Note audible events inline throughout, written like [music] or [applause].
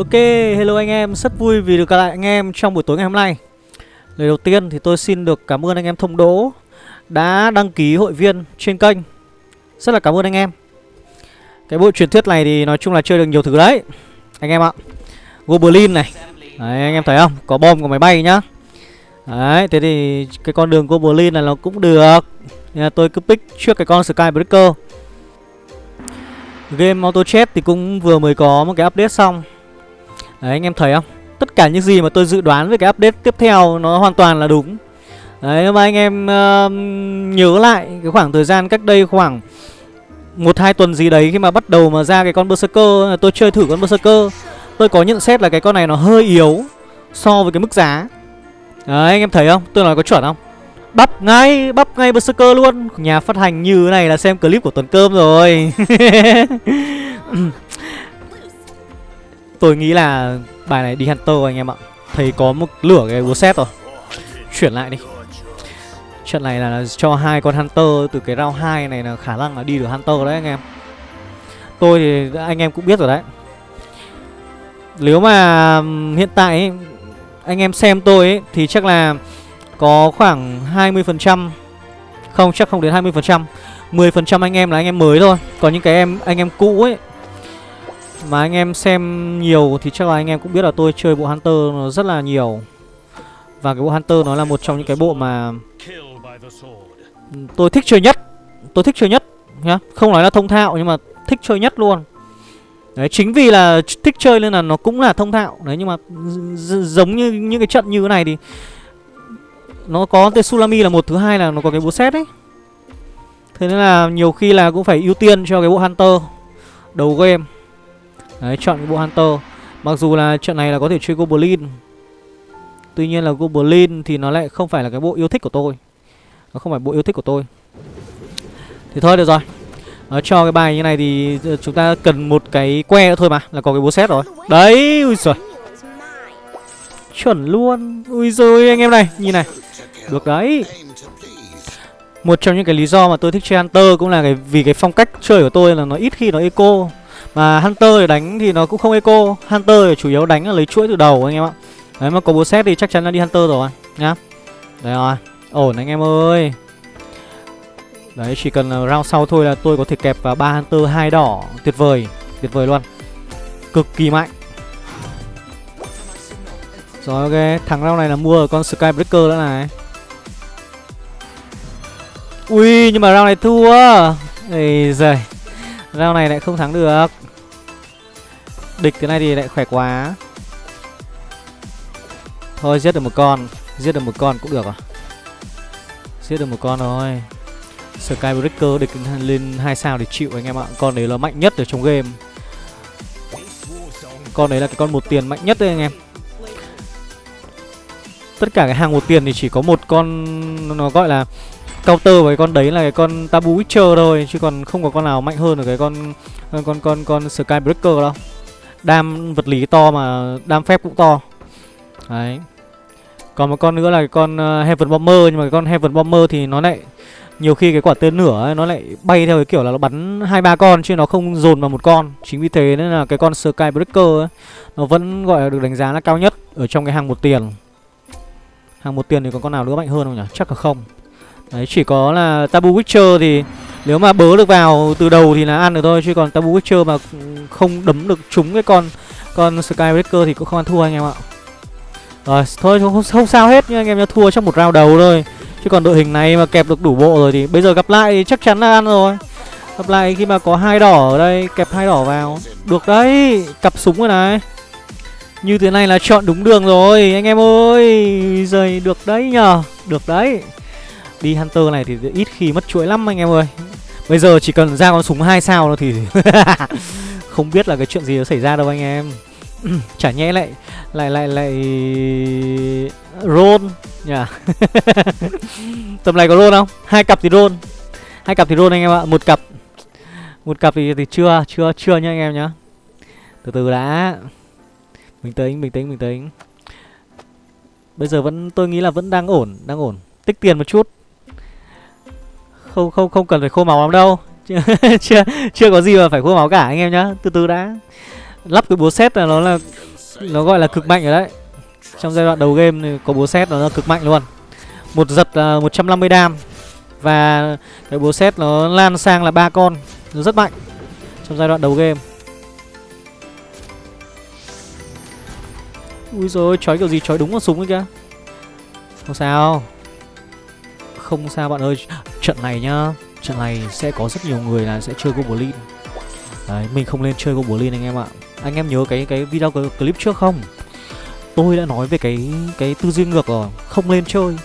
Ok, hello anh em, rất vui vì được gặp lại anh em trong buổi tối ngày hôm nay. Lời đầu tiên thì tôi xin được cảm ơn anh em thông đỗ Đã đăng ký hội viên trên kênh. Rất là cảm ơn anh em. Cái bộ truyền thuyết này thì nói chung là chơi được nhiều thứ đấy Anh em ạ. Goblin này. Đấy anh em thấy không, có bom của máy bay nhá. Đấy, thế thì cái con đường Goblin này nó cũng được. Nên là tôi cứ pick trước cái con Skybreaker. Game Auto Chat thì cũng vừa mới có một cái update xong. Đấy anh em thấy không? Tất cả những gì mà tôi dự đoán về cái update tiếp theo Nó hoàn toàn là đúng. Đấy mà anh em uh, nhớ lại Cái khoảng thời gian cách đây khoảng một hai tuần gì đấy Khi mà bắt đầu mà ra cái con Berserker à, Tôi chơi thử con Berserker. Tôi có nhận xét là cái con này nó hơi yếu So với cái mức giá. Đấy anh em thấy không? Tôi nói có chuẩn không? Bắp ngay, bắp ngay Berserker luôn. Nhà phát hành như thế này là xem clip của Tuần Cơm rồi. [laughs] [laughs] Tôi nghĩ là bài này đi Hunter anh em ạ. Thấy có một lửa cái búa xét rồi. Chuyển lại đi. Trận này là cho hai con Hunter từ cái round 2 này là khả năng là đi được Hunter đấy anh em. Tôi thì anh em cũng biết rồi đấy. Nếu mà hiện tại ấy, anh em xem tôi ấy, thì chắc là có khoảng 20% Không chắc không đến 20% 10% anh em là anh em mới thôi. Còn những cái em anh em cũ ấy mà anh em xem nhiều thì chắc là anh em cũng biết là tôi chơi bộ Hunter nó rất là nhiều. Và cái bộ Hunter nó là một trong những cái bộ mà Tôi thích chơi nhất. Tôi thích chơi nhất, nhá. Không nói là thông thạo, nhưng mà thích chơi nhất luôn. Đấy, chính vì là thích chơi nên là nó cũng là thông thạo. Đấy, nhưng mà giống như những cái trận như thế này thì nó có Tsunami là một, thứ hai là nó có cái bộ xét ấy. Thế nên là nhiều khi là cũng phải ưu tiên cho cái bộ Hunter Đầu game. Đấy chọn cái bộ Hunter. Mặc dù là trận này là có thể chơi Goblin. Tuy nhiên là Goblin thì nó lại không phải là cái bộ yêu thích của tôi. Nó không phải bộ yêu thích của tôi. Thì thôi được rồi. Nó cho cái bài như này thì chúng ta cần một cái que nữa thôi mà Là có cái búa xét rồi. Đấy, ui giời. Chuẩn luôn. Ui giời anh em này, nhìn này. Được đấy. Một trong những cái lý do mà tôi thích chơi Hunter cũng là cái vì cái phong cách chơi của tôi là nó ít khi nó eco. Mà Hunter thì đánh thì nó cũng không eco. Hunter thì chủ yếu đánh là lấy chuỗi từ đầu anh em ạ. Đấy, mà có bố xét thì chắc chắn là đi Hunter rồi, nhá. Đấy rồi. Ổn anh em ơi. Đấy, chỉ cần round sau thôi là tôi có thể kẹp vào ba Hunter hai đỏ. Tuyệt vời Tuyệt vời luôn. Cực kỳ mạnh. Rồi, ok. Thằng round này là mua ở con Skybreaker nữa này. Ui, nhưng mà round này thua. Ây giời rao này lại không thắng được. Địch cái này thì lại khỏe quá. Thôi, giết được một con. Giết được một con cũng được à? Giết được một con thôi. Skybreaker địch lên hai sao để chịu anh em ạ. Con đấy là mạnh nhất ở trong game. Con đấy là cái con một tiền mạnh nhất đấy anh em. Tất cả cái hàng một tiền thì chỉ có một con, Nó gọi là counter với con đấy là cái con tabu witcher thôi chứ còn không có con nào mạnh hơn ở cái con con con con, con skybreaker đâu. Đam vật lý to mà đam phép cũng to. Đấy. Còn một con nữa là cái con ờ, heaven bomber nhưng mà cái con heaven bomber thì nó lại nhiều khi cái quả tên nửa ấy, nó lại bay theo cái kiểu là nó bắn hai ba con chứ nó không dồn vào một con. Chính vì thế nên là cái con skybreaker ấy, nó vẫn gọi là được đánh giá là cao nhất ở trong cái hàng một tiền. Hàng một tiền thì có con nào nữa mạnh hơn không nhỉ? Chắc là không. Đấy chỉ có là Tabu Witcher thì nếu mà bớ được vào từ đầu thì là ăn được thôi Chứ còn Tabu Witcher mà không đấm được trúng cái con con Skybreaker thì cũng không ăn thua anh em ạ. Rồi thôi không, không sao hết nhưng anh em nhớ thua trong một round đầu thôi. Chứ còn đội hình này mà kẹp được đủ bộ rồi thì bây giờ gặp lại thì chắc chắn là ăn rồi. Gặp lại khi mà có hai đỏ ở đây kẹp hai đỏ vào. Được đấy cặp súng rồi này. Như thế này là chọn đúng đường rồi anh em ơi. Giời được đấy nhờ Được đấy. Đi Hunter này thì ít khi mất chuỗi lắm anh em ơi. Bây giờ chỉ cần ra con súng hai sao thôi thì [laughs] Không biết là cái chuyện gì nó xảy ra đâu anh em. [clears throat] Chả nhẽ lại Lại lại lại Roll nhỉ? [laughs] Tầm này có roll không? Hai cặp thì roll Hai cặp thì roll anh em ạ Một cặp. Một cặp thì, thì chưa Chưa chưa nhá anh em nhá. Từ từ đã. Bình tĩnh bình tĩnh bình tĩnh. Bây giờ vẫn tôi nghĩ là vẫn đang ổn Đang ổn. Tích tiền một chút không không không cần phải khô máu lắm đâu. [laughs] Chưa chưa có gì mà phải khô máu cả, anh em nhá. Từ từ đã. Lắp cái búa xét là nó là, nó gọi là cực mạnh rồi đấy. Trong giai đoạn đầu game thì có búa xét nó là cực mạnh luôn. Một giật là 150 đam. Và cái búa xét nó lan sang là ba con. Nó rất mạnh trong giai đoạn đầu game. Ui rồi chói kiểu gì? Chói đúng con súng ấy kìa. Không sao. Không sao bạn ơi trận này nhá trận này sẽ có rất nhiều người là sẽ chơi goblin. Đấy mình không nên chơi goblin anh em ạ. Anh em nhớ cái cái video clip trước không? Tôi đã nói về cái cái tư duy ngược rồi không nên chơi.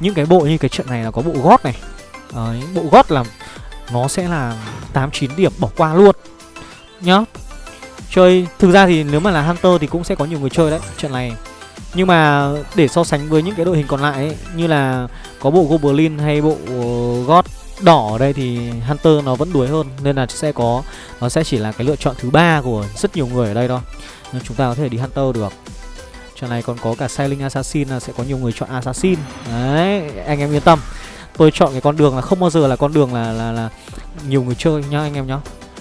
Những cái bộ như cái trận này là có bộ gót này. Đấy, bộ gót là nó sẽ là tám chín điểm bỏ qua luôn. Nhá chơi. Thực ra thì nếu mà là hunter thì cũng sẽ có nhiều người chơi đấy trận này nhưng mà để so sánh với những cái đội hình còn lại ấy, như là có bộ goblin hay bộ ờ, gót đỏ ở đây thì hunter nó vẫn đuối hơn nên là sẽ có nó sẽ chỉ là cái lựa chọn thứ ba của rất nhiều người ở đây thôi. Nên chúng ta có thể đi hunter được. Trận này còn có cả Sailing Assassin là sẽ có nhiều người chọn Assassin. Đấy, anh em yên tâm. Tôi chọn cái con đường là không bao giờ là con đường là là, là nhiều người chơi nhá anh em nhá.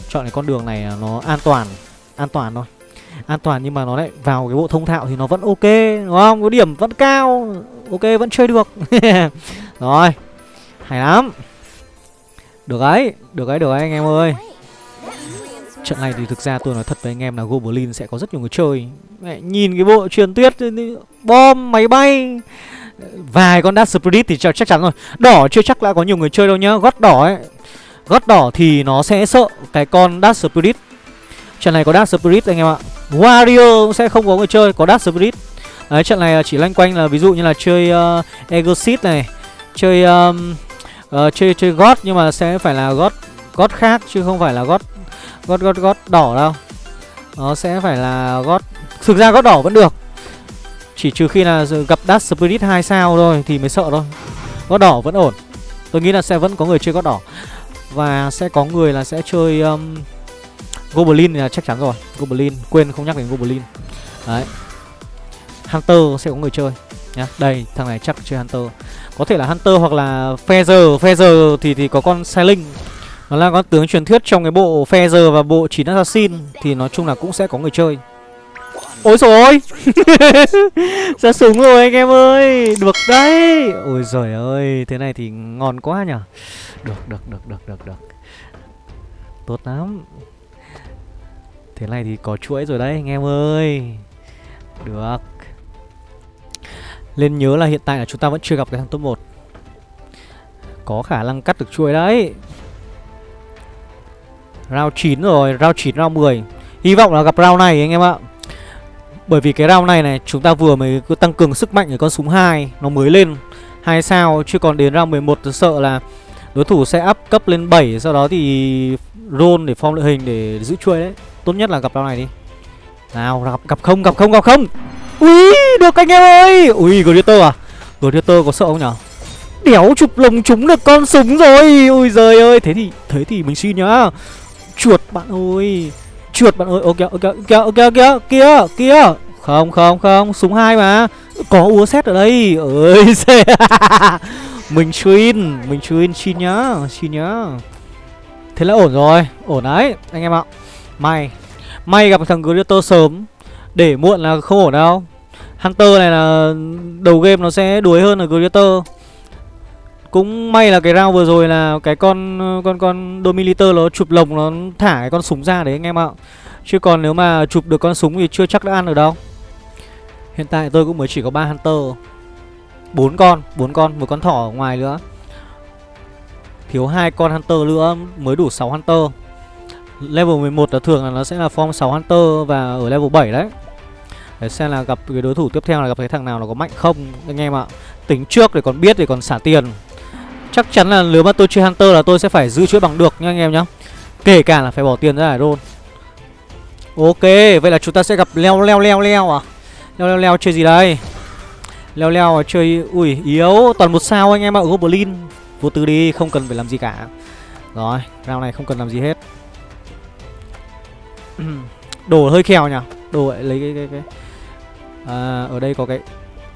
Chọn cái con đường này nó an toàn An toàn thôi. An toàn nhưng mà nó lại vào cái bộ thông thạo thì nó vẫn ok Đúng không? Cái điểm vẫn cao Ok vẫn chơi được. [laughs] Rồi Hay lắm. Được ấy Được ấy được ấy anh em ơi. Trận này thì thực ra tôi nói thật với anh em là Goblin sẽ có rất nhiều người chơi. Mẹ, Nhìn cái bộ truyền tuyết Bom, máy bay Vài con Dark Spirit thì chắc chắn rồi. Đỏ chưa chắc đã có nhiều người chơi đâu nhá. Gót đỏ ấy Gót đỏ thì nó sẽ sợ cái con Dark Spirit. Trận này có Dark Spirit anh em ạ. Warrior cũng sẽ không có người chơi Có Dark Spirit. Đấy trận này à, chỉ loanh quanh là ví dụ như là chơi à, uh, Exorcist này Chơi um, uh, chơi chơi God nhưng mà sẽ phải là God God khác chứ không phải là God God God God đỏ đâu. Nó sẽ phải là God. thực ra God đỏ vẫn được. Chỉ trừ khi là gặp Dark Spirit 2 sao thôi thì mới sợ thôi. God đỏ vẫn ổn. Tôi nghĩ là sẽ vẫn có người chơi God đỏ. Và sẽ có người là sẽ chơi um, Goblin là chắc chắn rồi. Goblin, quên không nhắc đến Goblin. Đấy. Hunter sẽ có người chơi, nhá. Đây, thằng này chắc chơi Hunter. Có thể là Hunter hoặc là Feather Feather thì thì có con Sailing. Nó là con tướng truyền thuyết trong cái bộ Feather và bộ 9 Assassin. Thì nói chung là cũng sẽ có người chơi. Ôi trời ơi [laughs] Ra súng rồi anh em ơi! Được đấy! Ôi giời ơi! Thế này thì ngon quá nhở? Được được được được được được. Tốt lắm. Thế này thì có chuỗi rồi đấy anh em ơi. Được. Lên nhớ là hiện tại là chúng ta vẫn chưa gặp cái thằng top 1 Có khả năng cắt được chuỗi đấy. Round 9 rồi, round 9, round 10 Hy vọng là gặp round này anh em ạ. Bởi vì cái round này này Chúng ta vừa mới cứ tăng cường sức mạnh của con súng 2 Nó mới lên. 2 sao Chứ còn đến round 11 tôi sợ là Đối thủ sẽ up cấp lên 7 Sau đó thì roll để form đội hình để giữ chuôi đấy. Tốt nhất là gặp round này đi. Nào gặp, gặp không gặp không gặp không. Ui được anh em ơi. Ui Gladiator à? Gladiator có sợ không nhở? Đéo chụp lồng trúng được con súng rồi. Ui giời ơi Thế thì thế thì mình xin nhá. Chuột bạn ơi. Chuột bạn ơi ok ok ok ok ok. Kia kia. Không không không súng hai mà. Có úa xét ở đây. Ơi [laughs] mình chuyên mình chuyên xin nhá xin nhá. Thế là ổn rồi ổn đấy anh em ạ may may gặp thằng Gladiator sớm để muộn là không ổn đâu Hunter này là đầu game nó sẽ đuối hơn là Gladiator cũng may là cái round vừa rồi là cái con con con dominator nó chụp lồng nó thả cái con súng ra đấy anh em ạ. Chứ còn nếu mà chụp được con súng thì chưa chắc đã ăn được đâu. Hiện tại tôi cũng mới chỉ có ba hunter. bốn con, bốn con, một con thỏ ở ngoài nữa. Thiếu hai con hunter nữa mới đủ 6 hunter. Level 11 là thường là nó sẽ là form 6 hunter và ở level 7 đấy. Để xem là gặp cái đối thủ tiếp theo là gặp cái thằng nào nó có mạnh không. Anh em ạ. Tính trước để còn biết để còn xả tiền. Chắc chắn là nếu mà tôi chơi Hunter là tôi sẽ phải giữ chuỗi bằng được nha anh em nhá. Kể cả là phải bỏ tiền ra để roll. Ok, vậy là chúng ta sẽ gặp leo leo leo leo à? Leo leo leo chơi gì đây? Leo leo à, chơi Ui yếu. Toàn một sao anh em ạ Goblin. Vô tư đi không cần phải làm gì cả. Rồi round này không cần làm gì hết. [clears throat] Đồ hơi khèo nhỉ? Đồ lấy cái cái cái. À, Ở đây có cái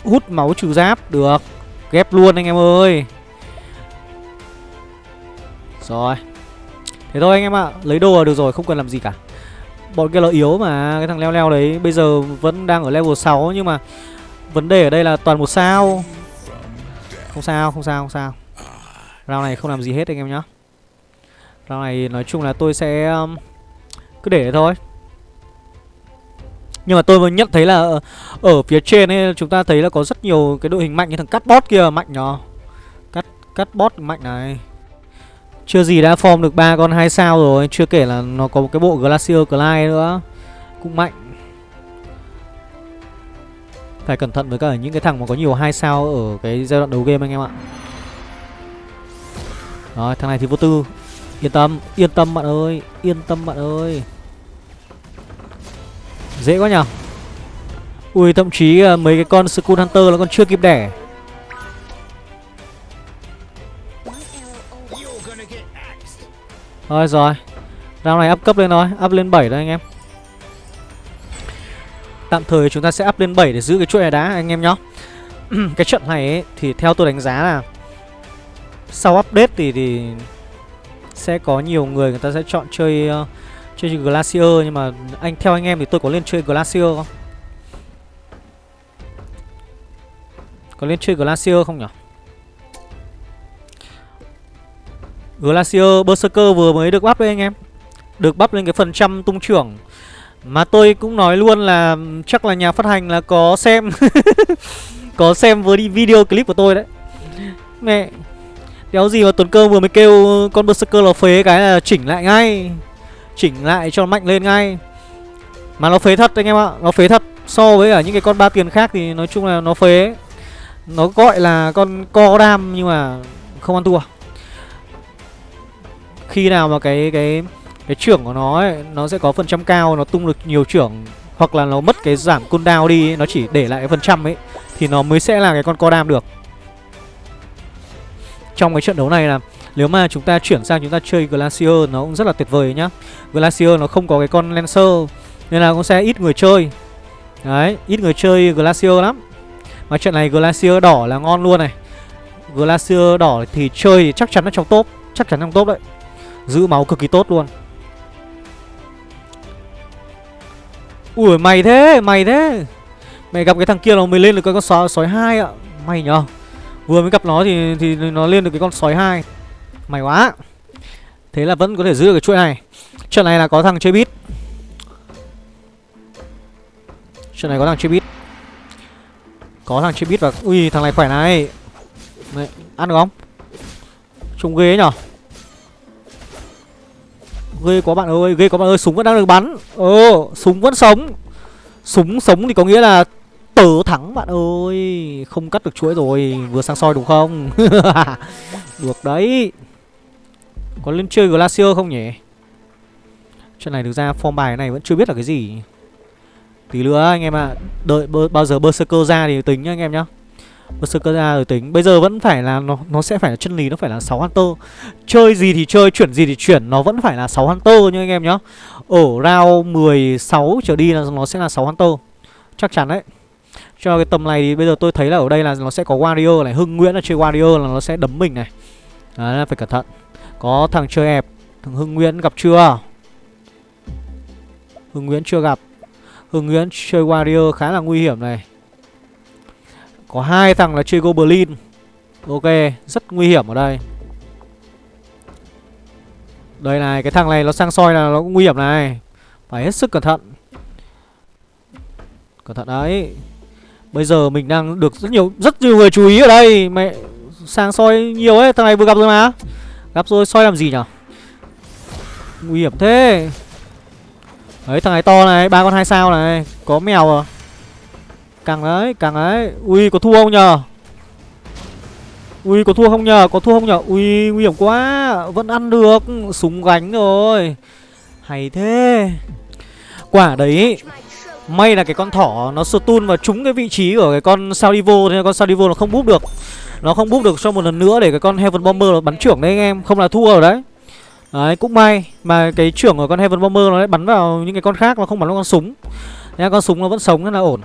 Hút máu trừ giáp Được. Ghép luôn anh em ơi. Rồi. Thế thôi anh em ạ Lấy đồ là được rồi không cần làm gì cả. Bọn kia nó yếu mà Cái thằng leo leo đấy bây giờ vẫn đang ở level 6 Nhưng mà vấn đề ở đây là toàn một sao. Không sao, không sao, không sao. Round này không làm gì hết anh em nhá. Round này nói chung là tôi sẽ um, cứ để thôi. Nhưng mà tôi mới nhận thấy là ở, phía trên ấy chúng ta thấy là có rất nhiều cái đội hình mạnh như thằng cắt bot kia mạnh nhỏ cắt cắt bot mạnh này. Chưa gì đã form được ba con hai sao rồi chưa kể là nó có một cái bộ glacier Clyde nữa cũng mạnh. Phải cẩn thận với cả những cái thằng mà có nhiều hai sao ở cái giai đoạn đầu game anh em ạ. Rồi thằng này thì vô tư yên tâm yên tâm bạn ơi yên tâm bạn ơi. Dễ quá nhở Ui thậm chí mấy cái con Skull Hunter nó còn chưa kịp đẻ. Rồi rồi Round này up cấp lên thôi Up lên 7 thôi anh em. Tạm thời chúng ta sẽ up lên 7 để giữ cái chuỗi này đá anh em nhá. [clears throat] Cái trận này ấy, thì theo tôi đánh giá là Sau update thì, thì sẽ có nhiều người người ta sẽ chọn chơi uh, Chơi Glacier nhưng mà anh theo anh em thì tôi có lên chơi Glacier không? Có lên chơi Glacier không nhỉ? Glacier Berserker vừa mới được bắp đấy anh em Được bắp lên cái phần trăm tung trưởng Mà tôi cũng nói luôn là chắc là nhà phát hành là có xem [laughs] Có xem với video clip của tôi đấy Mẹ Đéo gì mà Tuấn Cơ vừa mới kêu con Berserker là phế cái là chỉnh lại ngay. Chỉnh lại cho mạnh lên ngay. Mà nó phế thật anh em ạ Nó phế thật. So với cả những cái con ba tiền khác thì nói chung là nó phế. Nó gọi là con co đam nhưng mà không ăn thua. Khi nào mà cái cái cái trưởng của nó ấy, nó sẽ có phần trăm cao Nó tung được nhiều trưởng Hoặc là nó mất cái giảm cooldown đi Nó chỉ để lại cái phần trăm ấy Thì nó mới sẽ là cái con co đam được. Trong cái trận đấu này là nếu mà chúng ta chuyển sang chúng ta chơi Glacier nó cũng rất là tuyệt vời nhá. Glacier nó không có cái con Lancer Nên là cũng sẽ ít người chơi. Đấy, ít người chơi Glacier lắm. Mà trận này Glacier đỏ là ngon luôn này. Glacier đỏ thì chơi thì chắc chắn nó trong top Chắc chắn trong top đấy. Giữ máu cực kỳ tốt luôn. Ui mày thế, mày thế. Mày gặp cái thằng kia nó mới lên được cái con sói, sói 2 ạ. Mày nhờ. Vừa mới gặp nó thì thì nó lên được cái con sói 2 May quá. Thế là vẫn có thể giữ được cái chuỗi này. Trận này là có thằng chơi bit Trận này có thằng chơi bit Có thằng chơi bit và Ui thằng này khỏe này. Đấy, Ăn được không? Trông ghê nhở? Ghê quá bạn ơi Ghê quá bạn ơi. Súng vẫn đang được bắn. Ồ Súng vẫn sống. Súng sống thì có nghĩa là Tớ thắng bạn ơi. Không cắt được chuỗi rồi Vừa sang soi đúng không? [laughs] Được đấy. Có lên chơi Glacier không nhỉ? Chuyện này thực ra form bài này vẫn chưa biết là cái gì. Tí nữa anh em ạ à, Đợi bao giờ Berserker ra thì tính nhá anh em nhá. Berserker ra rồi tính. Bây giờ vẫn phải là Nó nó sẽ phải là chân lý Nó phải là 6 Hunter. Chơi gì thì chơi Chuyển gì thì chuyển. Nó vẫn phải là 6 Hunter nha anh em nhá. Ở round 16 trở đi là nó sẽ là 6 Hunter. Chắc chắn đấy. Cho cái tầm này thì bây giờ tôi thấy là ở đây là nó sẽ có Warrior này, Hưng Nguyễn là chơi Warrior là nó sẽ đấm mình này. Đấy, phải cẩn thận. Có thằng chơi ẹp, Thằng Hưng Nguyễn gặp chưa? Hưng Nguyễn chưa gặp. Hưng Nguyễn chơi Warrior khá là nguy hiểm này. Có hai thằng là chơi Goblin. Ok, Rất nguy hiểm ở đây. Đây này, Cái thằng này nó sang soi là nó cũng nguy hiểm này. Phải hết sức cẩn thận. Cẩn thận đấy. Bây giờ mình đang được rất nhiều Rất nhiều người chú ý ở đây. Mẹ, sang soi nhiều ấy, Thằng này vừa gặp rồi mà. Gặp rồi, soi làm gì nhở? Nguy hiểm thế. Đấy, thằng này to này, ba con hai sao này, Có mèo à? Càng đấy càng đấy Ui, có thua không nhờ Ui, có thua không nhờ Có thua không nhờ Ui, nguy hiểm quá. Vẫn ăn được. Súng gánh rồi. Hay thế. Quả đấy May là cái con thỏ nó stun và trúng cái vị trí của cái con Salivo Thế nên con Salivo nó không búp được. Nó không búp được cho một lần nữa để cái con Heaven Bomber nó bắn trưởng đấy anh em Không là thua rồi đấy. Đấy cũng may Mà cái trưởng của con Heaven Bomber nó lại bắn vào những cái con khác Nó không bắn vào con súng. Nên con súng nó vẫn sống rất là ổn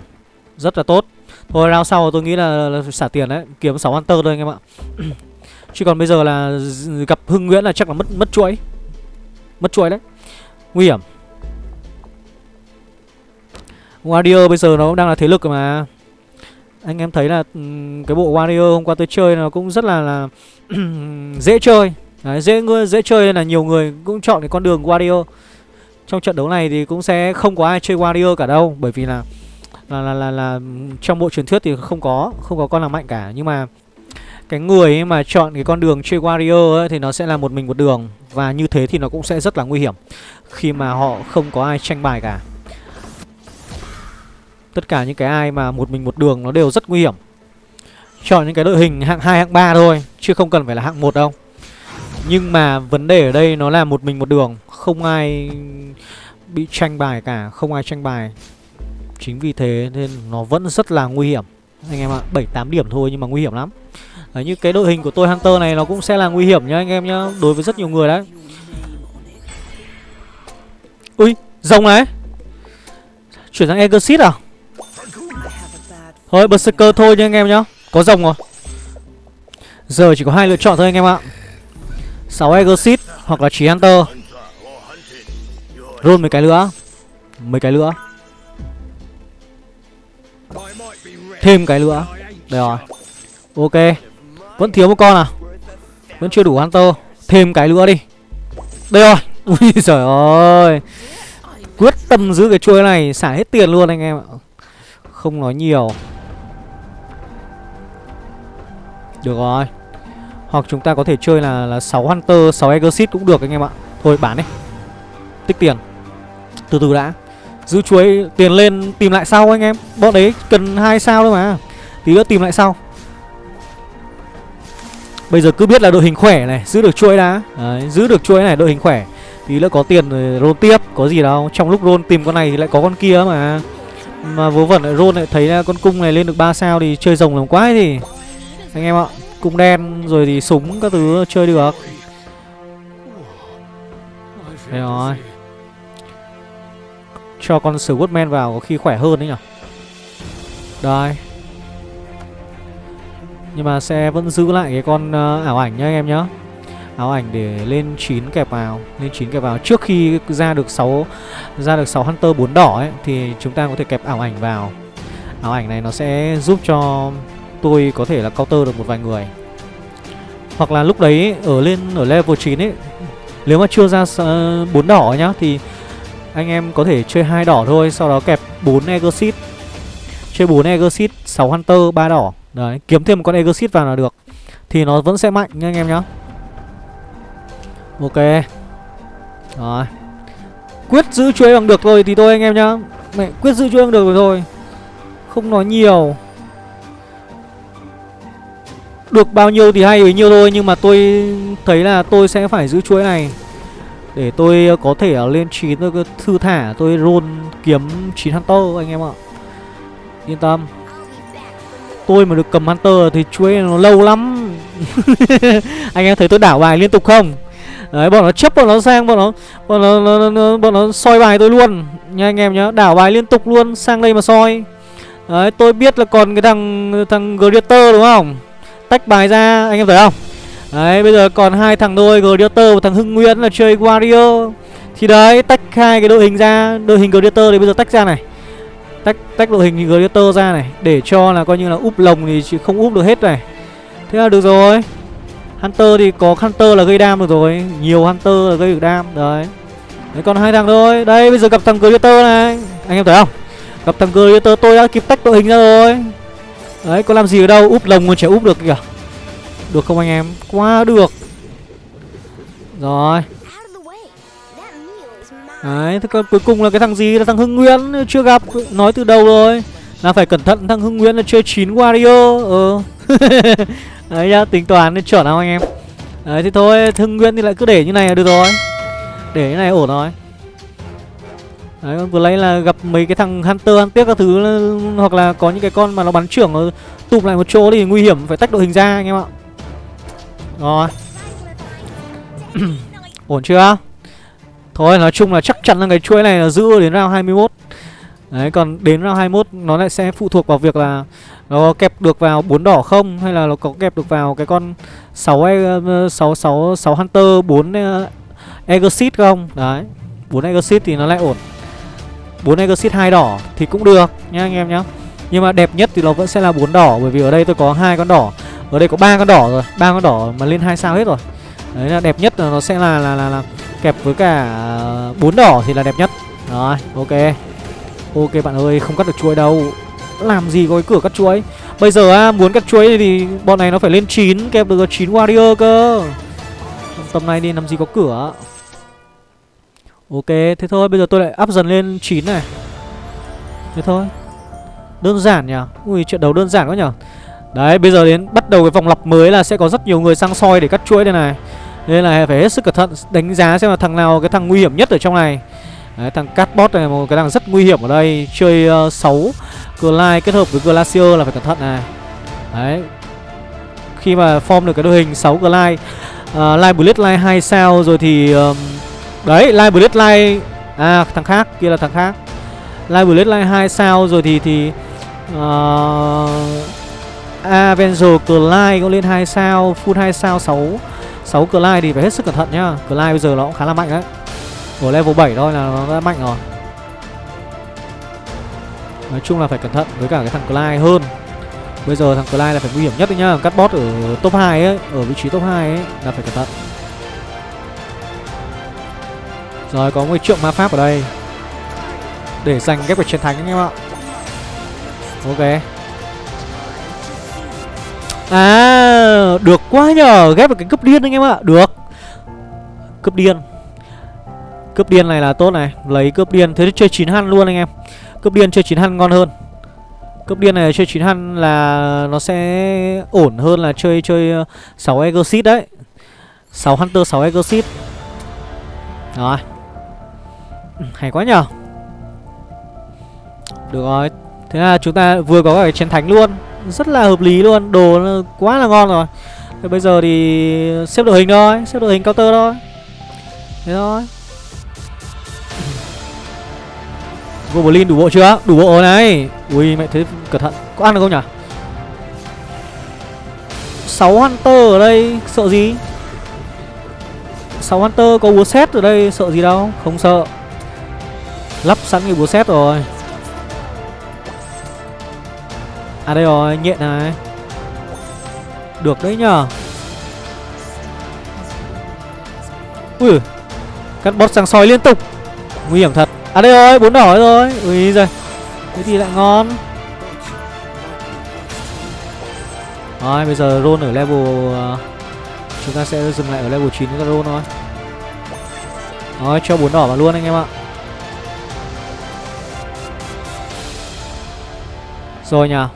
Rất là tốt. Thôi round sau tôi nghĩ là, là xả tiền đấy Kiếm 6 Hunter thôi anh em ạ. [clears throat] Chứ còn bây giờ là gặp Hưng Nguyễn là chắc là mất mất chuỗi. Mất chuỗi đấy. Nguy hiểm. Warrior bây giờ nó cũng đang là thế lực mà. Anh em thấy là ừ, cái bộ Warrior hôm qua tôi chơi nó cũng rất là là [clears throat] dễ chơi. Đấy, dễ dễ chơi nên là nhiều người cũng chọn cái con đường Warrior. Trong trận đấu này thì cũng sẽ không có ai chơi Warrior cả đâu Bởi vì là là, là, là, là trong bộ truyền thuyết thì không có Không có con nào mạnh cả. Nhưng mà cái người ấy mà chọn cái con đường chơi Warrior ấy, thì nó sẽ là một mình một đường Và như thế thì nó cũng sẽ rất là nguy hiểm Khi mà họ không có ai tranh bài cả. Tất cả những cái ai mà một mình một đường nó đều rất nguy hiểm. Chọn những cái đội hình hạng 2, hạng 3 thôi Chứ không cần phải là hạng 1 đâu. Nhưng mà vấn đề ở đây nó là một mình một đường Không ai bị tranh bài cả Không ai tranh bài. Chính vì thế nên nó vẫn rất là nguy hiểm. Anh em ạ, 7-8 điểm thôi nhưng mà nguy hiểm lắm. Đấy, Như cái đội hình của tôi Hunter này nó cũng sẽ là nguy hiểm nhá anh em nhá Đối với rất nhiều người đấy. Ui, rồng này. Chuyển sang Exit à? Thôi, Berserker thôi nha anh em nhá. Có rồng rồi. Giờ chỉ có hai lựa chọn thôi anh em ạ. 6 Exit hoặc là 9 Hunter. Roll mấy cái nữa. Mấy cái nữa. Thêm cái nữa. Đây rồi. Ok. Vẫn thiếu một con à? Vẫn chưa đủ Hunter. Thêm cái nữa đi. Đây rồi. [laughs] Ui trời ơi. Quyết tâm giữ cái chuôi này, Xả hết tiền luôn anh em ạ. Không nói nhiều. Được rồi. Hoặc chúng ta có thể chơi là là 6 Hunter 6 Exit cũng được anh em ạ. Thôi bán đi. Tích tiền. Từ từ đã. Giữ chuối tiền lên tìm lại sau anh em. Bọn đấy cần hai sao thôi mà. Tí nữa tìm lại sau. Bây giờ cứ biết là đội hình khỏe này Giữ được chuỗi đã. Đấy, Giữ được chuỗi này đội hình khỏe. Tí nữa có tiền rồi roll tiếp Có gì đâu. Trong lúc roll tìm con này thì lại có con kia mà. Mà vớ vẩn lại roll lại thấy là con cung này lên được 3 sao Thì chơi rồng làm quái thì. Anh em ạ. Cung đen rồi thì súng các thứ chơi được. Đấy rồi. Cho con Swordman vào có khi khỏe hơn đấy nhở Đây. Nhưng mà sẽ vẫn giữ lại cái con uh, ảo ảnh nhá anh em nhá. Áo ảnh để lên 9 kẹp vào lên 9 kẹp vào. Trước khi ra được 6 ra được 6 hunter 4 đỏ ấy thì chúng ta có thể kẹp ảo ảnh vào. Áo ảnh này nó sẽ giúp cho tôi có thể là counter được một vài người. Hoặc là lúc đấy ở lên ở level 9 ấy nếu mà chưa ra uh, 4 ờ, đỏ nhá thì anh em có thể chơi hai đỏ thôi sau đó kẹp 4 exit chơi 4 exit 6 hunter 3 đỏ. Đấy kiếm thêm một con exit vào là được. Thì nó vẫn sẽ mạnh nha anh em nhá. Ok. Rồi. Quyết giữ chuối bằng được rồi thì thôi anh em nhá. Mẹ quyết giữ chuối bằng được rồi thôi. Không nói nhiều. Được bao nhiêu thì hay bấy nhiêu thôi Nhưng mà tôi thấy là tôi sẽ phải giữ chuỗi này. Để tôi ờ, có thể ờ, lên 9 tôi thư thả Tôi roll kiếm 9 Hunter anh em ạ. Yên tâm. Tôi mà được cầm Hunter thì chuỗi nó lâu lắm. [laughs] Anh em thấy tôi đảo bài liên tục không? Đấy bọn nó chấp bọn nó sang bọn nó bọn nó, nó, nó, nó bọn nó soi bài tôi luôn. Nha anh em nhá đảo bài liên tục luôn sang đây mà soi. Đấy tôi biết là còn cái thằng thằng greater đúng không? Tách bài ra, anh em thấy không? Đấy, bây giờ còn hai thằng thôi Gladiator và thằng Hưng Nguyên là chơi Wario. Thì đấy, tách hai cái đội hình ra. Đội hình Gladiator thì bây giờ tách ra này. Tách tách đội hình Gladiator ra này, để cho là coi như là úp lồng thì chỉ không úp được hết này. Thế là được rồi. Hunter thì có Hunter là gây đam được rồi. Nhiều Hunter là gây được đam, Đấy. Đấy, còn hai thằng thôi. Đây, bây giờ gặp thằng Gladiator này. Anh em thấy không? Gặp thằng Gladiator, tôi đã kịp tách đội hình ra rồi. Đấy có làm gì ở đâu? Úp lồng còn chả úp được kìa. Được không anh em? Quá được. Rồi. Đấy thế còn cuối cùng là cái thằng gì? Là thằng Hưng Nguyễn Chưa gặp. Nói từ đầu rồi. Là phải cẩn thận thằng Hưng Nguyễn là chơi 9 Wario. Ừ. [laughs] Đấy nhá, tính toán nên chuẩn không anh em. Đấy thì thôi, Hưng Nguyễn thì lại cứ để như này là được rồi. Để như này ổn rồi. Đấy, vừa lấy là gặp mấy cái thằng Hunter, Hunter các thứ Hoặc là có những cái con mà nó bắn trưởng nó tụm lại một chỗ thì nguy hiểm phải tách đội hình ra anh em ạ Rồi [clears throat] Ổn chưa Thôi nói chung là chắc chắn là cái chuỗi này là giữ đến round 21 Đấy còn đến round 21 nó lại sẽ phụ thuộc vào việc là nó kẹp được vào bốn đỏ không hay là nó có kẹp được vào cái con 6 6 6 6 Hunter 4 uh, Exit không? Đấy. 4 Exit thì nó lại ổn bốn exit hai đỏ thì cũng được nhá anh em nhá. Nhưng mà đẹp nhất thì nó vẫn sẽ là bốn đỏ bởi vì ở đây tôi có hai con đỏ. Ở đây có ba con đỏ rồi ba con đỏ mà lên hai sao hết rồi. Đấy là đẹp nhất là nó sẽ là là là, là kẹp với cả à, bốn đỏ thì là đẹp nhất. Rồi ok. Ok bạn ơi không cắt được chuỗi đâu. Làm gì có cái cửa cắt chuỗi? Bây giờ á muốn cắt chuỗi thì bọn này nó phải lên 9 kẹp được 9 warrior cơ. Tầm này đi làm gì có cửa? Ok thế thôi bây giờ tôi lại up dần lên 9 này. Thế thôi. Đơn giản nhỉ? Ui trận đấu đơn giản quá nhỉ? Đấy bây giờ đến bắt đầu cái vòng lặp mới là sẽ có rất nhiều người sang soi để cắt chuỗi đây này. Nên là phải hết sức cẩn thận đánh giá xem là thằng nào cái thằng nguy hiểm nhất ở trong này. Đấy, thằng Catbot này một cái thằng rất nguy hiểm ở đây. Chơi ờ, uh, 6 Glide kết hợp với Glacier là phải cẩn thận này. Đấy. Khi mà form được cái đội hình 6 Glide ờ, uh, Live Blitz Live 2 sao rồi thì um, Đấy Live Blitz Live À thằng khác kia là thằng khác. Live Blitz Live 2 sao rồi thì thì ờ, uh, Avenger Clyde cũng lên 2 sao Full 2 sao 6 6 Clyde thì phải hết sức cẩn thận nhá. Clyde bây giờ nó cũng khá là mạnh đấy. Ở level 7 thôi là nó đã mạnh rồi. Nói chung là phải cẩn thận với cả cái thằng Clyde hơn. Bây giờ thằng Clyde là phải nguy hiểm nhất đấy nhá. Cắt bot ở top 2 ấy Ở vị trí top 2 ấy là phải cẩn thận. Rồi, có một trượng ma pháp ở đây. Để giành ghép được chiến thắng anh em ạ. Ok. À Được quá nhờ. Ghép được cái cướp điên anh em ạ. Được. Cướp điên. Cướp điên này là tốt này. Lấy cướp điên. Thế thì chơi 9 hăn luôn anh em. Cướp điên chơi 9 hăn ngon hơn. Cướp điên này chơi 9 hăn là Nó sẽ ổn hơn là chơi chơi ờ, 6 Exit đấy. 6 Hunter 6 Exit Rồi. Hay quá nhở. Được rồi. Thế là chúng ta vừa có cái chiến thánh luôn. Rất là hợp lý luôn. Đồ quá là ngon rồi. Thế bây giờ thì xếp đội hình thôi. Xếp đội hình counter thôi. Thế thôi. Goblin đủ bộ chưa? Đủ bộ này. Ui, mẹ thế cẩn thận. Có ăn được không nhỉ? 6 Hunter ở đây, Sợ gì? 6 Hunter có búa xét ở đây, Sợ gì đâu? Không sợ. Lắp sẵn cái búa xét rồi À đây rồi Nhện này Được đấy nhờ Ui Cắt bot sang soi liên tục Nguy hiểm thật À đây rồi, bốn đỏ rồi. Ui giời. Thế thì lại ngon. Rồi, bây giờ roll ở level uh, chúng ta sẽ dừng lại ở level 9 cho roll thôi. Rồi, cho bốn đỏ vào luôn anh em ạ. Rồi nhờ.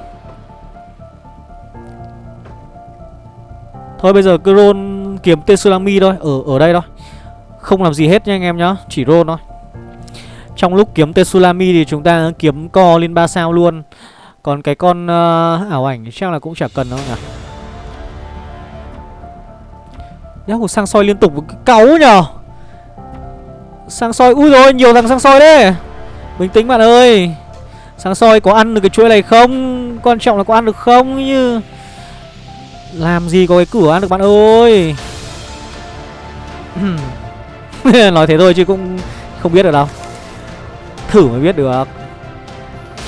Thôi bây giờ cứ roll kiếm Tsunami thôi, ở ở đây thôi. Không làm gì hết nha anh em nhá, chỉ roll thôi. Trong lúc kiếm Tsunami thì chúng ta kiếm co lên 3 sao luôn. Còn cái con uh, ảo ảnh chắc là cũng chả cần đâu nhỉ Nhá, một sang soi liên tục cáu nhờ. Sang soi, ui rồi nhiều thằng sang soi đấy. Bình tĩnh bạn ơi sáng soi có ăn được cái chuỗi này không? Quan trọng là có ăn được không như Làm gì có cái cửa ăn được bạn ơi? [laughs] Nói thế thôi chứ cũng không biết được đâu. Thử mới biết được.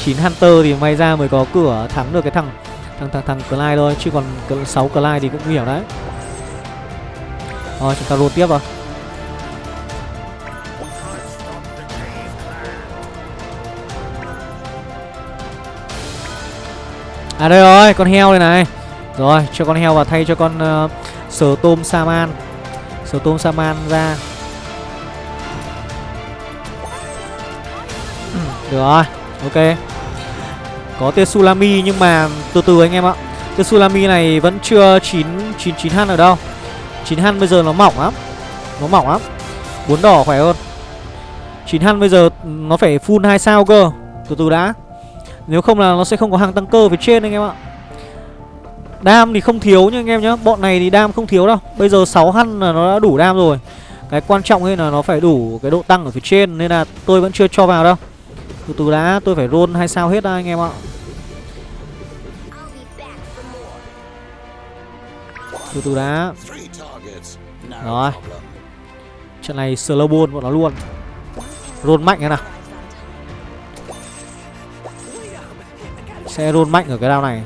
9 Hunter thì may ra mới có cửa thắng được cái thằng thằng thằng thằng Clyde thôi, chứ còn 6 Clyde thì cũng nguy hiểm đấy. Rồi, chúng ta roll tiếp vào. À đây rồi, con heo đây này. Rồi, cho con heo vào thay cho con uh, sờ tôm Saman. Sờ tôm Saman ra. Ừ, được rồi Ok. Có Tetsulami nhưng mà từ từ anh em ạ. Tetsulami này vẫn chưa 9 9 9 han ở đâu. 9 han bây giờ nó mỏng lắm. Nó mỏng lắm. Bốn đỏ khỏe hơn. 9 han bây giờ nó phải full 2 sao cơ. Từ từ đã. Nếu không là nó sẽ không có hàng tăng cơ phía trên anh em ạ. Đam thì không thiếu nha anh em nhá. Bọn này thì đam không thiếu đâu. Bây giờ 6 hăn là nó đã đủ đam rồi. Cái quan trọng ấy là nó phải đủ cái độ tăng ở phía trên Nên là tôi vẫn chưa cho vào đâu. Từ từ đã, tôi phải roll hay sao hết đã anh em ạ. Từ từ đã. Rồi. Trận này slow bọn nó luôn. Roll mạnh thế nào. Sẽ roll mạnh ở cái đao này.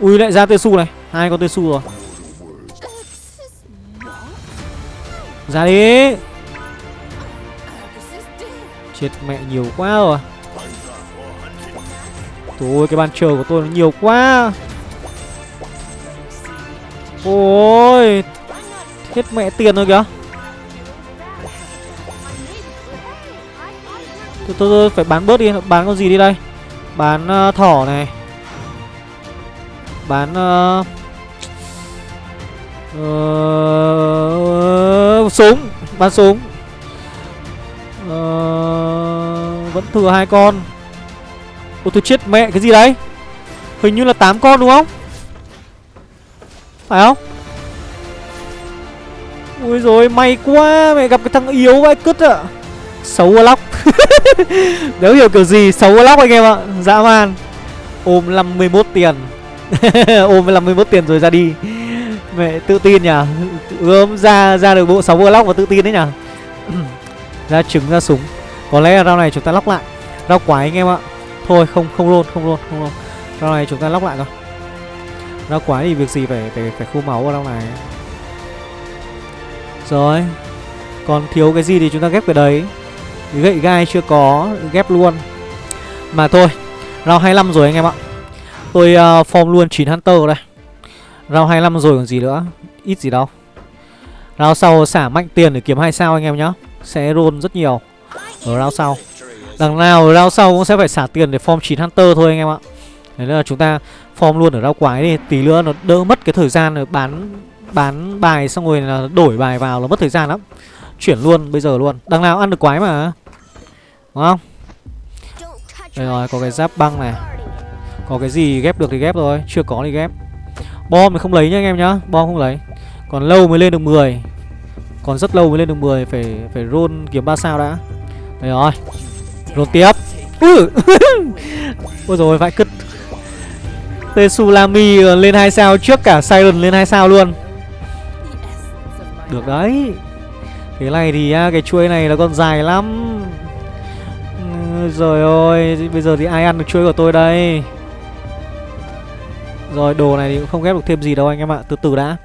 Ui lại ra Tesu này. Hai con Tesu rồi. Ra đi. Chết mẹ nhiều quá rồi. Trời cái bàn chờ của tôi nó nhiều quá. Ôi Hết mẹ tiền rồi kìa. Tôi, tôi, tôi phải bán bớt đi. Bán con gì đi đây? Bán uh, thỏ này. Bán uh, uh, Súng Bán súng. Uh, Vẫn thừa hai con. Ôi tôi chết mẹ cái gì đấy? Hình như là 8 con đúng không? Phải không? Ui rồi may quá Mẹ gặp cái thằng yếu vậy cứt ạ. Xấu lóc. [laughs] Nếu hiểu kiểu gì, xấu lóc anh em ạ. Dã man. Ôm 51 tiền. [laughs] Ôm 51 tiền rồi ra đi. Mẹ, tự tin nhỉ? Ươm ra ra được bộ 6 lóc và tự tin đấy nhỉ? [clears throat] Ra trứng, ra súng. Có lẽ là rau này chúng ta lóc lại. Rau quái anh em ạ. Thôi, không không luôn không luôn không luôn. Rau này chúng ta lóc lại rồi Rau quái thì việc gì phải phải phải khu máu vào rau này? Rồi. Còn thiếu cái gì thì chúng ta ghép cái đấy. Gậy gai chưa có Ghép luôn. Mà thôi Round 25 rồi anh em ạ. Tôi uh, form luôn 9 Hunter đây. Round 25 rồi còn gì nữa Ít gì đâu. Round sau xả mạnh tiền để kiếm hai sao anh em nhá Sẽ roll rất nhiều. Ở round sau. Đằng nào round sau cũng sẽ phải xả tiền để form 9 Hunter thôi anh em ạ. Đấy là chúng ta form luôn ở round quái đi Tí nữa nó đỡ mất cái thời gian để bán bán bài xong rồi là đổi bài vào là mất thời gian lắm. Chuyển luôn bây giờ luôn. Đằng nào ăn được quái mà. Đúng không? Đây rồi, có cái giáp băng này. Có cái gì ghép được thì ghép rồi Chưa có thì ghép. Bom thì không lấy nhá anh em nhá, Bom không lấy. Còn lâu mới lên được 10 Còn rất lâu mới lên được 10 Phải phải roll kiếm 3 sao đã. Đây rồi. Roll tiếp. Ừ. [laughs] Ôi rồi vãi cứt. Tetsulami ờ, lên 2 sao trước cả Siren lên 2 sao luôn. Được đấy. Cái này thì cái chuối này nó còn dài lắm. Ừ, rồi ôi, Bây giờ thì ai ăn được chuối của tôi đây? Rồi, đồ này thì cũng không ghép được thêm gì đâu anh em ạ, Từ từ đã.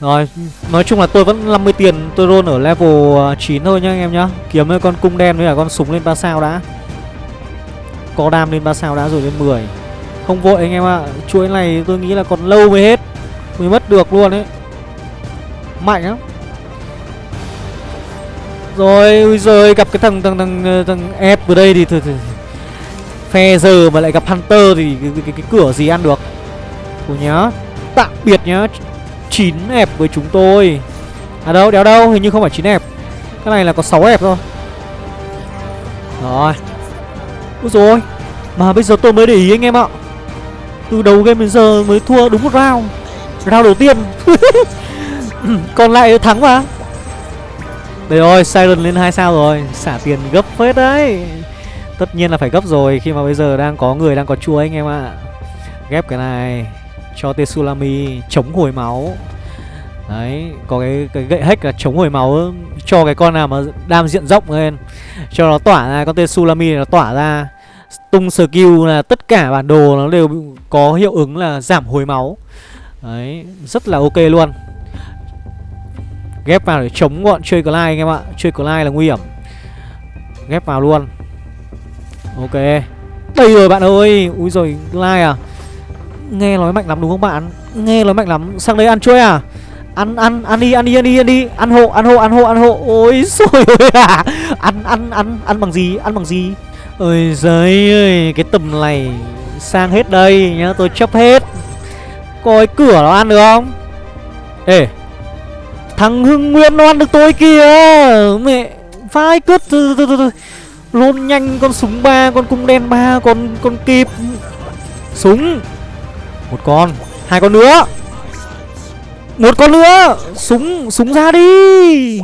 Rồi, Nói chung là tôi vẫn 50 tiền, Tôi roll ở level à, 9 thôi nhá anh em nhá. Kiếm với con cung đen với cả con súng lên 3 sao đã. Có đam lên 3 sao đã rồi lên 10 Không vội anh em ạ, Chuỗi này tôi nghĩ là còn lâu mới hết, Mới mất được luôn ấy. Mạnh lắm rồi, ui giời, gặp cái thằng thằng thằng ờ, thằng ép vừa đây thì, thì, thì phe giờ mà lại gặp Hunter thì cái, cái, cái, cái cửa gì ăn được. Cô nhá. Tạm biệt nhá. chín ép với chúng tôi. À đâu, đéo đâu, hình như không phải chín ép. Cái này là có 6 ép thôi. Rồi. Úi rồi. Mà bây giờ tôi mới để ý anh em ạ. Từ đầu game đến giờ mới thua đúng một round. Round đầu tiên. [laughs] Còn lại thắng mà. Đây ơi, Siren lên 2 sao rồi. Xả tiền gấp phết đấy. Tất nhiên là phải gấp rồi Khi mà bây giờ đang có người đang có chua anh em ạ. Ghép cái này Cho Tetsulami chống hồi máu. Đấy, có cái, cái gậy hack là chống hồi máu Cho cái con nào mà đam diện rộng lên. Cho nó tỏa ra, con Tetsulami nó tỏa ra. Tung skill là tất cả bản đồ nó đều có hiệu ứng là giảm hồi máu. Đấy, rất là ok luôn. Ghép vào để chống bọn chơi Clyde anh em ạ. Chơi Clyde là nguy hiểm. Ghép vào luôn. Ok. Đây rồi bạn ơi. Úi rồi Clyde à. Nghe nói mạnh lắm đúng không bạn? Nghe nói mạnh lắm. Sang đây ăn chơi à? Ăn ăn ăn đi ăn đi ăn đi ăn đi. Ăn hộ ăn hộ ăn hộ ăn hộ. Ôi rồi à [laughs] ăn ăn ăn ăn bằng gì? Ăn bằng gì? Ôi giời ơi, cái tầm này sang hết đây nhá. Tôi chấp hết. Coi cửa nó ăn được không? Ê. Thằng Hưng Nguyên nó ăn được tôi kìa. Mẹ, Phai cướp Lôn nhanh, con súng ba, Con cung đen ba, Con con kịp. Súng. Một con. Hai con nữa. Một con nữa. Súng Súng ra đi.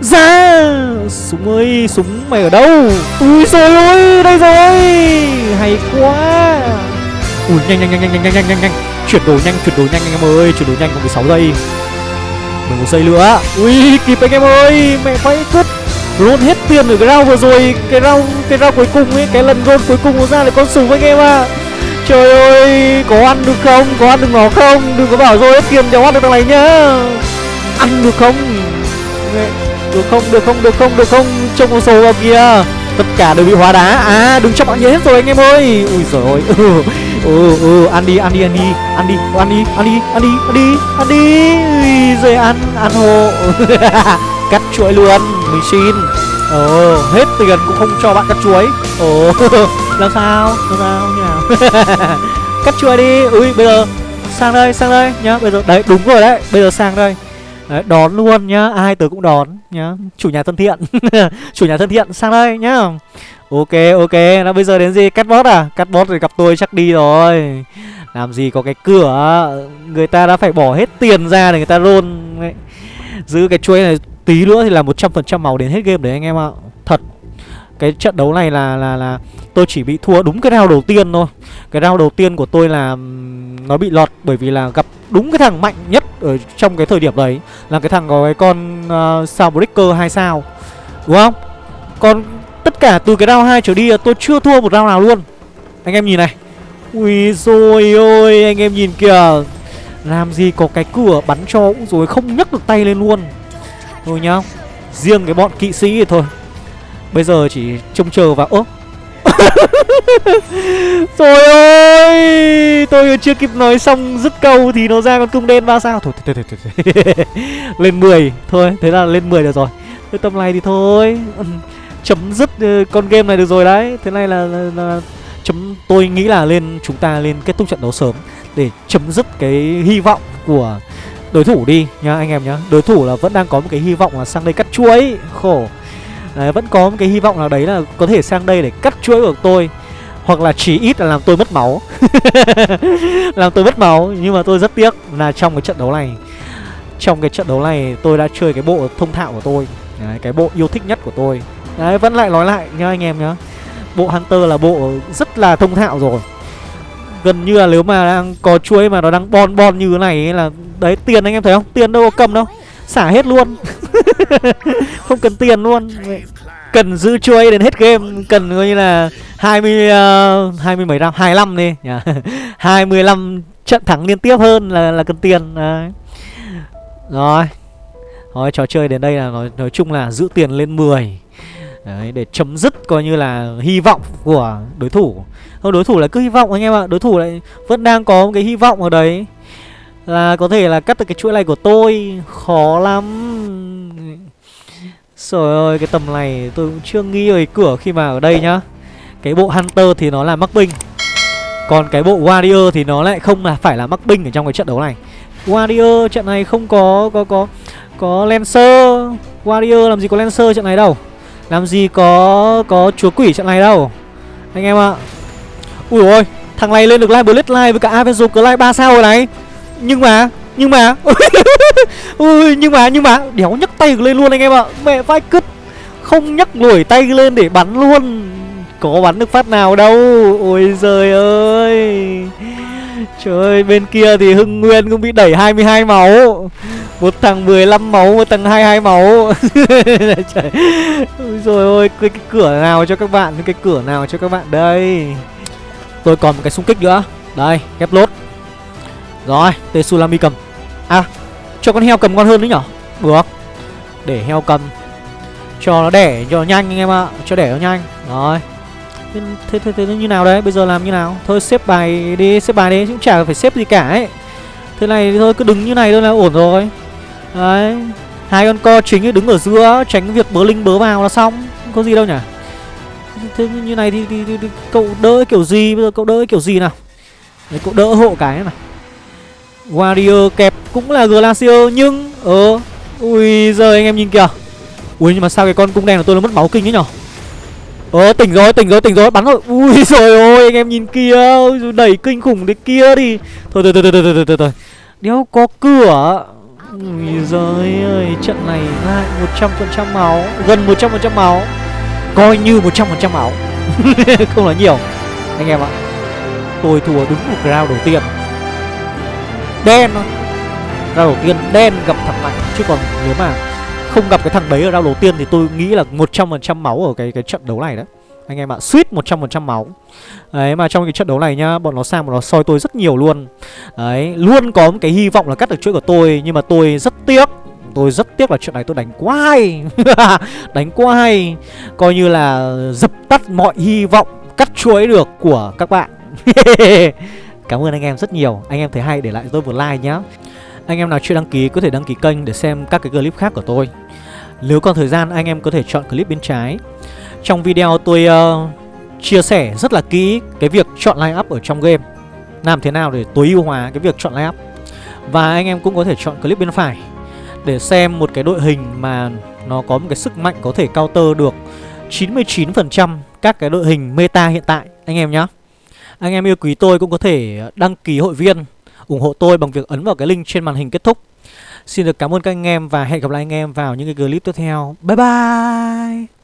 Ra Súng ơi, Súng mày ở đâu? Ui rồi ơi Đây rồi. Hay quá. Ui, nhanh nhanh nhanh nhanh nhanh nhanh nhanh nhanh. Chuyển đồ nhanh, chuyển đồ nhanh, anh em ơi. Chuyển đồ nhanh, còn 16 giây. 11 giây nữa. Ui, kịp anh em ơi, Mẹ phải cướp Roll hết tiền ở cái round vừa rồi. Cái round cái round cuối cùng ấy, cái lần gold cuối cùng nó ra là con súng anh em ạ. Trời ơi, có ăn được không? Có ăn được nó không? Đừng có bảo rồi hết tiền cháu ăn được thằng này nhá. Ăn được không? Được không? Được không? Được không? Được không? Trông con số vào kìa tất cả đều bị hóa đá. À đừng cho bạn nhớ hết rồi anh em ơi. Ui giời ơi. Ừ ừ ừ. Ăn đi ăn đi ăn đi. Ăn đi ăn đi ăn đi ăn đi ăn đi ăn đi. Ui rồi ăn ăn hộ. [laughs] Cắt chuỗi luôn. Mình xin. Ờ hết tiền cũng không cho bạn cắt chuối ồ ờ, [laughs] làm sao? Làm sao như nào [laughs] cắt chuối đi. Ui, bây giờ sang đây sang đây nhá. Bây giờ, đấy, đúng rồi đấy. Bây giờ sang đây. Đấy, đón luôn nhá ai tới cũng đón nhá. Chủ nhà thân thiện. [laughs] Chủ nhà thân thiện sang đây nhá. Ok ok nó bây giờ đến gì? Cắt bot à? Cắt bot rồi gặp tôi chắc đi rồi. Làm gì có cái cửa? Người ta đã phải bỏ hết tiền ra để người ta luôn giữ cái chuỗi này tí nữa thì là một trăm phần trăm màu đến hết game đấy anh em ạ. Thật. Cái trận đấu này là là là tôi chỉ bị thua đúng cái round đầu tiên thôi cái round đầu tiên của tôi là nó bị lọt bởi vì là gặp đúng cái thằng mạnh nhất ở trong cái thời điểm đấy. Là cái thằng có cái con ờ, uh, sao breaker hai sao. Đúng không? Còn tất cả từ cái round 2 trở đi tôi chưa thua một round nào luôn. Anh em nhìn này. Ui rồi ôi anh em nhìn kìa. Làm gì có cái cửa bắn cho cũng rồi không nhấc được tay lên luôn. Thôi nhá. Riêng cái bọn kỵ sĩ thì thôi. Bây giờ chỉ trông chờ vào ố [laughs] Trời ơi! Tôi chưa kịp nói xong dứt câu Thì nó ra con cung đen ba sao. Thôi thôi thôi, thôi, thôi. [laughs] Lên 10 Thôi thế là lên 10 được rồi. Cái tầm này thì thôi. [laughs] Chấm dứt ờ, con game này được rồi đấy. Thế này là, là, là chấm Tôi nghĩ là lên chúng ta lên kết thúc trận đấu sớm Để chấm dứt cái hy vọng của đối thủ đi nha anh em nhá. Đối thủ là vẫn đang có một cái hy vọng là sang đây cắt chuối. Khổ. Đấy, vẫn có một cái hy vọng nào đấy là có thể sang đây để cắt chuỗi của tôi. Hoặc là chỉ ít là làm tôi mất máu. [laughs] Làm tôi mất máu nhưng mà tôi rất tiếc là trong cái trận đấu này trong cái trận đấu này tôi đã chơi cái bộ thông thạo của tôi. Đấy, cái bộ yêu thích nhất của tôi. Đấy vẫn lại nói lại nhá anh em nhá. Bộ hunter là bộ rất là thông thạo rồi. Gần như là nếu mà đang có chuỗi mà nó đang bon bon như thế này ấy là đấy tiền anh em thấy không? Tiền đâu có cầm đâu xả hết luôn. [laughs] Không cần tiền luôn. Cần giữ chuối đến hết game. Cần coi như là hai mươi uh, hai mươi mấy năm hai năm đi. Dạ. [laughs] Hai mươi trận thắng liên tiếp hơn là là cần tiền. Đấy. rồi. Thôi trò chơi đến đây là nói nói chung là giữ tiền lên 10 Đấy, để chấm dứt coi như là hy vọng của đối thủ. Không đối thủ là cứ hy vọng anh em ạ. Đối thủ lại vẫn đang có một cái hy vọng ở đấy. Là có thể là cắt được cái chuỗi này của tôi. Khó lắm. Trời ơi, cái tầm này tôi cũng chưa nghi về cửa khi mà ở đây nhá. Cái bộ Hunter thì nó là mắc binh. Còn cái bộ Warrior thì nó lại không là phải là mắc binh ở trong cái trận đấu này. Warrior trận này không có có có có Lancer. Warrior làm gì có Lancer trận này đâu. Làm gì có có chúa quỷ trận này đâu. Anh em ạ. Ui ôi, Thằng này lên được Live bullet Live với cả Avenger Live 3 sao rồi này. Nhưng mà nhưng mà. [laughs] Ui nhưng mà nhưng mà. Đéo nhấc tay lên luôn anh em ạ. Mẹ vai cứt. Không nhấc nổi tay lên để bắn luôn. Có bắn được phát nào đâu. Ôi giời ơi. Trời ơi, bên kia thì Hưng Nguyên cũng bị đẩy 22 máu. Một thằng 15 máu, một thằng 22 máu. [laughs] Trời. Ôi rồi ôi, cái, cái cửa nào cho các bạn, cái cửa nào cho các bạn? Đây. Tôi còn một cái xung kích nữa. Đây, ghép lốt. Rồi, Tsunami cầm. À cho con heo cầm ngon hơn đấy nhở? Được. Để heo cầm. Cho nó đẻ cho nó nhanh anh em ạ. Cho đẻ nó nhanh. Rồi. Thế, thế, thế, thế như nào đấy? Bây giờ làm như nào? Thôi xếp bài đi Xếp bài đi. Cũng chả phải xếp gì cả ấy. Thế này thôi cứ đứng như này thôi là ổn rồi. Đấy. Hai con co chính ấy đứng ở giữa Tránh việc bớ linh bớ vào là xong. Không có gì đâu nhỉ Thế như này thì, thì, thì, thì cậu đỡ kiểu gì? Bây giờ cậu đỡ kiểu gì nào? Đấy cậu đỡ hộ cái này Warrior kẹp cũng là Glacier nhưng Ờ Ui giờ anh em nhìn kìa. Ui nhưng mà sao cái con cung đen của tôi nó mất máu kinh thế nhở? Ờ tỉnh rồi tỉnh rồi tỉnh rồi bắn rồi. Ui [laughs] rồi ôi anh em nhìn kia Đẩy kinh khủng đấy kia đi. Thôi thôi thôi thôi thôi thôi thôi, thôi. Đéo có cửa Ui giời ơi Trận này lại 100% máu Gần 100% máu. Coi như 100% máu. [laughs] Không là nhiều Anh em ạ. Tôi thua đúng một round đầu tiên đen thôi. Ra đầu tiên đen gặp thằng mạnh. Chứ còn nếu mà không gặp cái thằng đấy ở round đầu tiên thì tôi nghĩ là 100% máu ở cái cái trận đấu này đó anh em ạ, suýt 100% máu. Đấy mà trong cái trận đấu này nhá Bọn nó sang bọn nó soi tôi rất nhiều luôn. Đấy, luôn có một cái hy vọng là cắt được chuỗi của tôi Nhưng mà tôi rất tiếc. Tôi rất tiếc là trận này tôi đánh quá hay. [laughs] Đánh quá hay. Coi như là dập tắt mọi hy vọng cắt chuỗi được của các bạn. [laughs] Cảm ơn anh em rất nhiều. Anh em thấy hay để lại tôi một like nhé. Anh em nào chưa đăng ký có thể đăng ký kênh để xem các cái clip khác của tôi. Nếu còn thời gian anh em có thể chọn clip bên trái. Trong video tôi uh, chia sẻ rất là kỹ cái việc chọn line up ở trong game. Làm thế nào để tối ưu hóa cái việc chọn line up Và anh em cũng có thể chọn clip bên phải Để xem một cái đội hình mà nó có một cái sức mạnh có thể counter được 99% các cái đội hình meta hiện tại. Anh em nhé anh em yêu quý tôi cũng có thể đăng ký hội viên, ủng hộ tôi bằng việc ấn vào cái link trên màn hình kết thúc. Xin được cảm ơn các anh em và hẹn gặp lại anh em vào những cái clip tiếp theo. Bye bye!